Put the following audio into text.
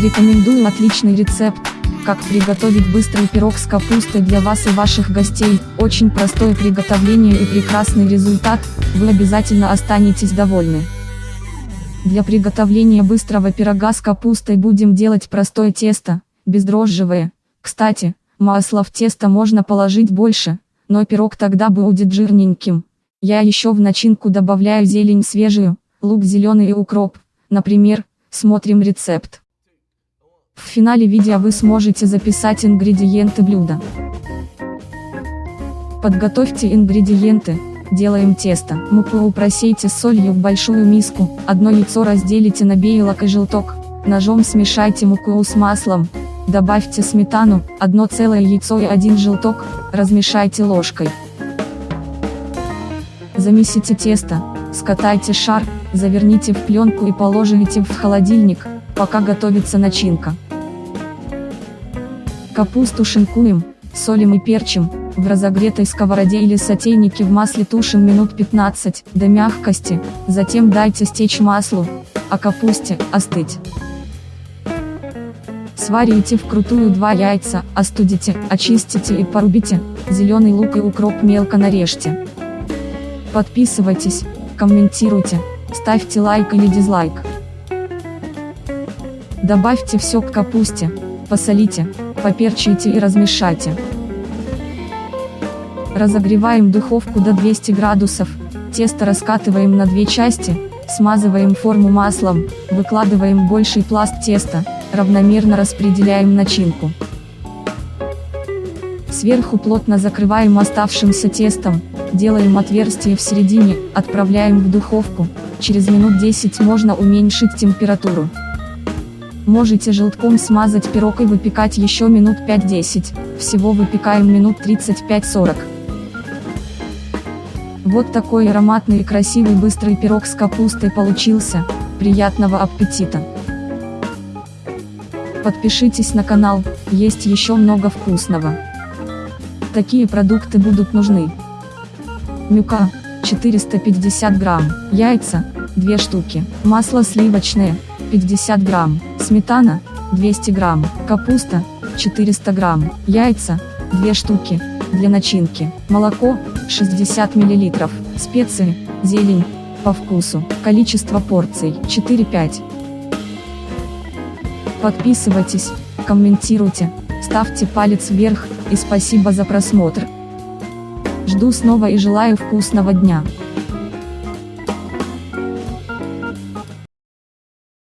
Рекомендую отличный рецепт, как приготовить быстрый пирог с капустой для вас и ваших гостей, очень простое приготовление и прекрасный результат, вы обязательно останетесь довольны. Для приготовления быстрого пирога с капустой будем делать простое тесто, бездрожжевое. Кстати, масла в тесто можно положить больше, но пирог тогда будет жирненьким. Я еще в начинку добавляю зелень свежую, лук зеленый и укроп, например, смотрим рецепт. В финале видео вы сможете записать ингредиенты блюда. Подготовьте ингредиенты, делаем тесто. Муку просейте с солью в большую миску, одно яйцо разделите на белок и желток, ножом смешайте муку с маслом, добавьте сметану, одно целое яйцо и один желток, размешайте ложкой. Замесите тесто, скатайте шар, заверните в пленку и положите в холодильник, пока готовится начинка. Капусту шинкуем, солим и перчим, в разогретой сковороде или сотейнике в масле тушим минут 15, до мягкости, затем дайте стечь маслу, а капусте, остыть. Сварите вкрутую два яйца, остудите, очистите и порубите, зеленый лук и укроп мелко нарежьте. Подписывайтесь, комментируйте, ставьте лайк или дизлайк. Добавьте все к капусте, посолите, поперчите и размешайте. Разогреваем духовку до 200 градусов, тесто раскатываем на две части, смазываем форму маслом, выкладываем больший пласт теста, равномерно распределяем начинку. Сверху плотно закрываем оставшимся тестом, делаем отверстие в середине, отправляем в духовку, через минут 10 можно уменьшить температуру. Можете желтком смазать пирог и выпекать еще минут 5-10, всего выпекаем минут 35-40. Вот такой ароматный и красивый быстрый пирог с капустой получился, приятного аппетита! Подпишитесь на канал, есть еще много вкусного. Такие продукты будут нужны. Мюка, 450 грамм, яйца, 2 штуки, масло сливочное, 50 грамм, сметана, 200 грамм, капуста, 400 грамм, яйца, 2 штуки, для начинки, молоко, 60 мл, специи, зелень, по вкусу, количество порций, 4-5. Подписывайтесь, комментируйте, ставьте палец вверх, и спасибо за просмотр. Жду снова и желаю вкусного дня.